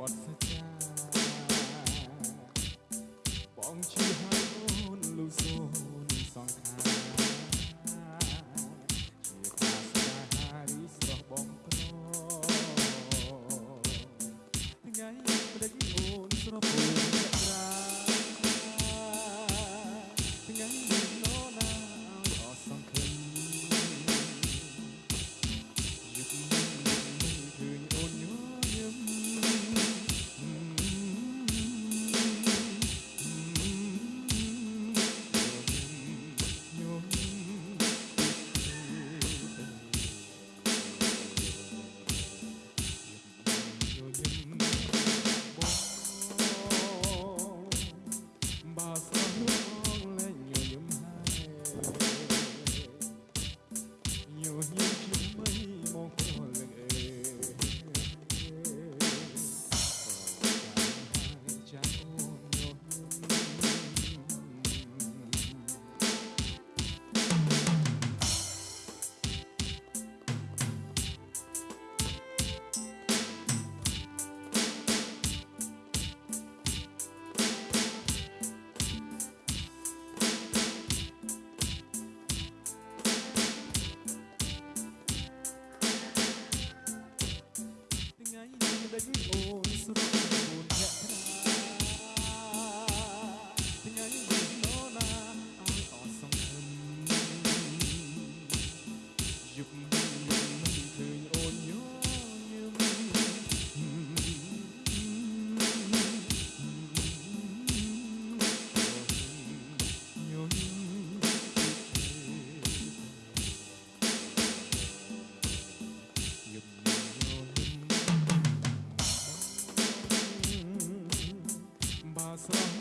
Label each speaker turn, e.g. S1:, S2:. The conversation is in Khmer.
S1: បត់សាចាបងជឿហើយអូនលូសូនសង្ខារជាខាសាហារីស្រស់បងប្រថ្ងៃព្រឹកអូនស្រពោ Yüreğim olsun people.